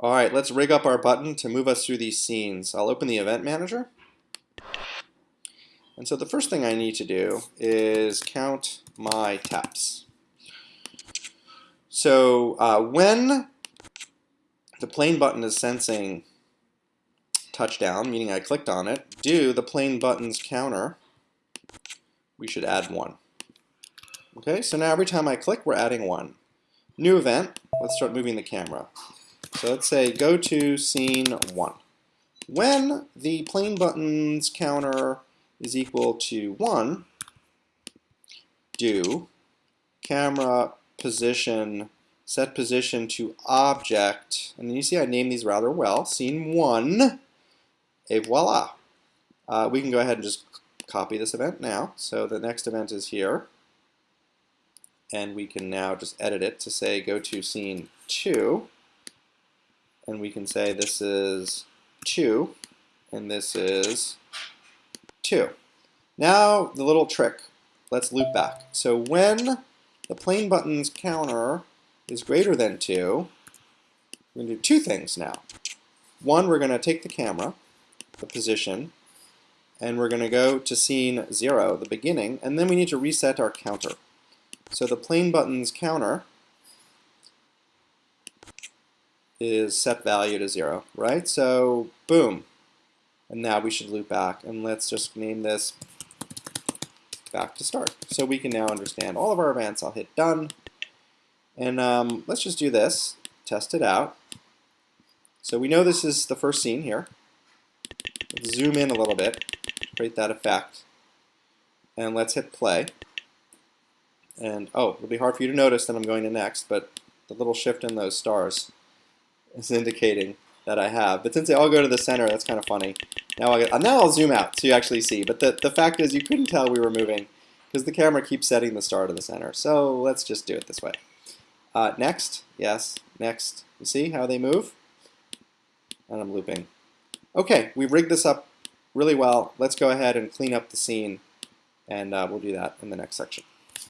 All right, let's rig up our button to move us through these scenes. I'll open the event manager. And so the first thing I need to do is count my taps. So uh, when the plane button is sensing touchdown, meaning I clicked on it, do the plane button's counter, we should add one. Okay, so now every time I click, we're adding one. New event, let's start moving the camera. So let's say go to scene one. When the plane button's counter is equal to one, do camera position set position to object, and you see I named these rather well, scene one, et voila. Uh, we can go ahead and just copy this event now. So the next event is here. And we can now just edit it to say go to scene two. And we can say this is two, and this is two. Now the little trick, let's loop back. So when the plane button's counter is greater than 2, we're going to do two things now. One, we're going to take the camera, the position, and we're going to go to scene 0, the beginning, and then we need to reset our counter. So the plane button's counter is set value to 0, right? So boom. And now we should loop back, and let's just name this back to start. So we can now understand all of our events. I'll hit done. And um, let's just do this, test it out. So we know this is the first scene here. Let's zoom in a little bit, create that effect. And let's hit play. And oh, it'll be hard for you to notice that I'm going to next, but the little shift in those stars is indicating that I have. But since they all go to the center, that's kind of funny. Now, I, now I'll zoom out so you actually see. But the, the fact is you couldn't tell we were moving because the camera keeps setting the star to the center. So let's just do it this way. Uh, next, yes, next. You see how they move? And I'm looping. Okay, we've rigged this up really well. Let's go ahead and clean up the scene, and uh, we'll do that in the next section.